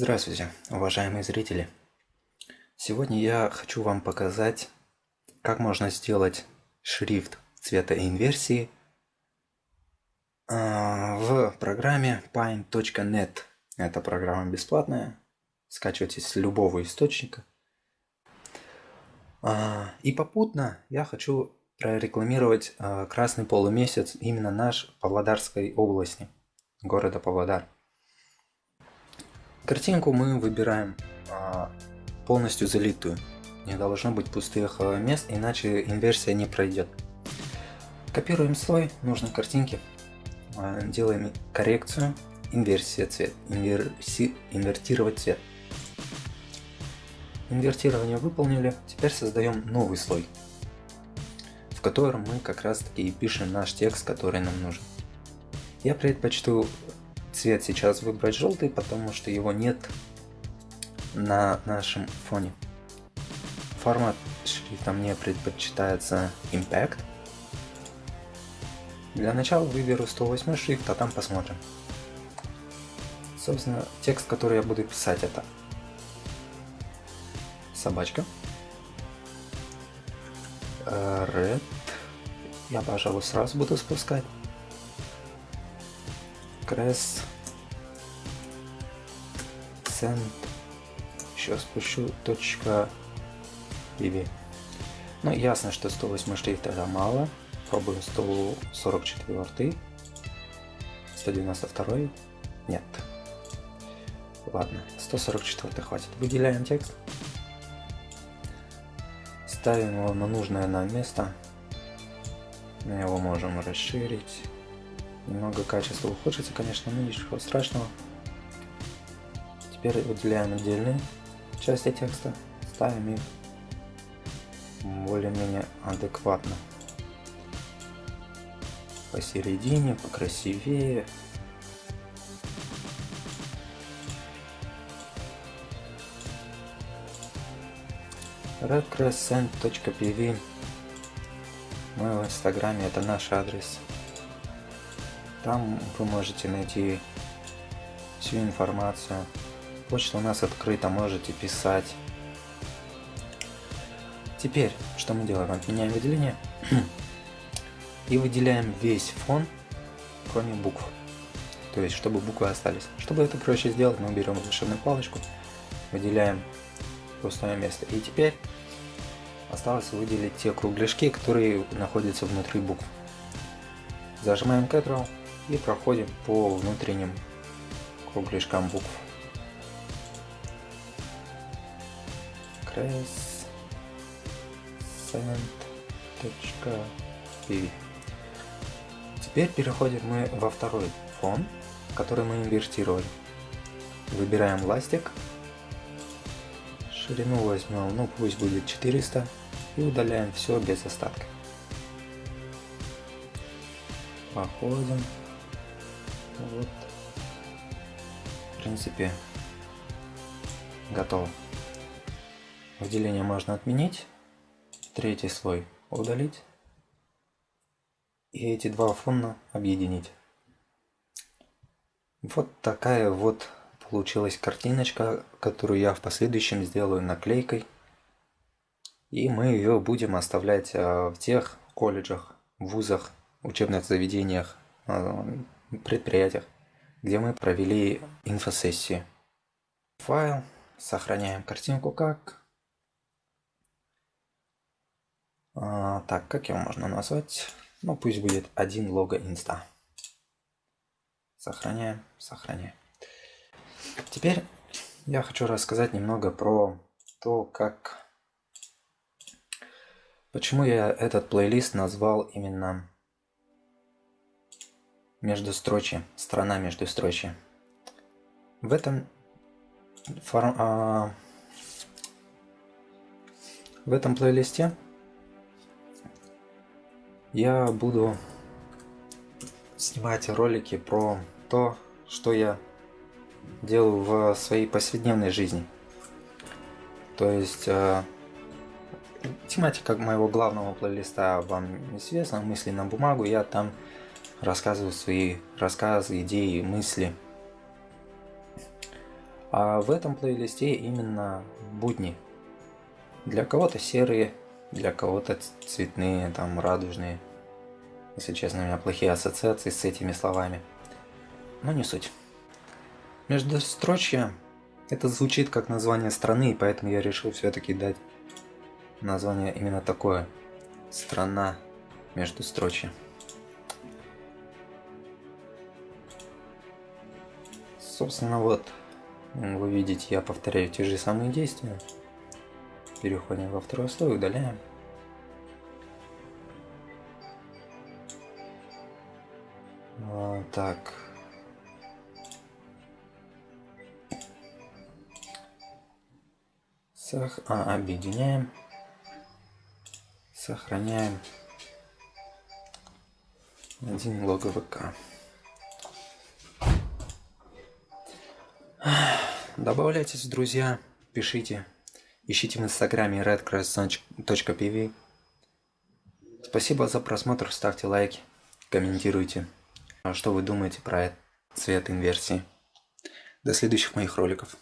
Здравствуйте, уважаемые зрители! Сегодня я хочу вам показать, как можно сделать шрифт цвета инверсии а, в программе Pine.net. Эта программа бесплатная, скачивайте с любого источника. А, и попутно я хочу прорекламировать а, красный полумесяц именно наш Павлодарской области, города Павлодар. Картинку мы выбираем а, полностью залитую. Не должно быть пустых а, мест, иначе инверсия не пройдет. Копируем слой нужной картинки, а, делаем коррекцию, инверсия цвет, инверси, инвертировать цвет. Инвертирование выполнили, теперь создаем новый слой, в котором мы как раз таки и пишем наш текст, который нам нужен. Я предпочту цвет сейчас выбрать желтый, потому что его нет на нашем фоне. Формат шрифта мне предпочитается Impact. Для начала выберу 108 шрифт, а там посмотрим. Собственно, текст, который я буду писать, это собачка. Red. Я, пожалуй, сразу буду спускать. Крес Сент еще спущу точка BB. Ну, ясно, что 108 шрифт это мало. Пробуем 144. 192. Нет. Ладно, 144 хватит. Выделяем текст. Ставим его на нужное нам место. Мы его можем расширить. Немного качества ухудшится, конечно, но ничего страшного. Теперь выделяем отдельные части текста, ставим их более-менее адекватно. Посередине, покрасивее. redcrescent.pv Мы в инстаграме, это наш адрес. Там вы можете найти всю информацию. Почта у нас открыта, можете писать. Теперь, что мы делаем? Отменяем выделение и выделяем весь фон, кроме букв. То есть, чтобы буквы остались. Чтобы это проще сделать, мы берем волшебную палочку, выделяем пустое место. И теперь осталось выделить те кругляшки, которые находятся внутри букв. Зажимаем Ctrl и проходим по внутренним кругляшкам букв. crescent.pv Теперь переходим мы во второй фон, который мы инвертировали. Выбираем ластик, ширину возьмем, ну пусть будет 400 и удаляем все без остатка. Походим вот. В принципе, готово. Выделение можно отменить. Третий слой удалить. И эти два фона объединить. Вот такая вот получилась картиночка, которую я в последующем сделаю наклейкой. И мы ее будем оставлять а, в тех колледжах, вузах, учебных заведениях, а, предприятиях, где мы провели инфосессию. Файл, сохраняем картинку как. А, так, как его можно назвать? Ну, пусть будет один лого инста. Сохраняем, сохраняем. Теперь я хочу рассказать немного про то, как... Почему я этот плейлист назвал именно Междустрочие, страна междустрочия. В этом фор, а, в этом плейлисте я буду снимать ролики про то, что я делаю в своей повседневной жизни. То есть э, тематика моего главного плейлиста вам известна, мысли на бумагу, я там рассказываю свои рассказы, идеи, мысли. А в этом плейлисте именно будни. Для кого-то серые, для кого-то цветные, там радужные. Если честно, у меня плохие ассоциации с этими словами. Но не суть. Междустрочье это звучит как название страны, поэтому я решил все-таки дать название именно такое. Страна междустрочья. Собственно, вот, вы видите, я повторяю те же самые действия. Переходим во второй слой, удаляем. Вот так. Сох... А, объединяем. Сохраняем. Один лого ВК. Добавляйтесь в друзья, пишите. Ищите в инстаграме redcross.pv. Спасибо за просмотр, ставьте лайки, комментируйте, что вы думаете про цвет инверсии. До следующих моих роликов.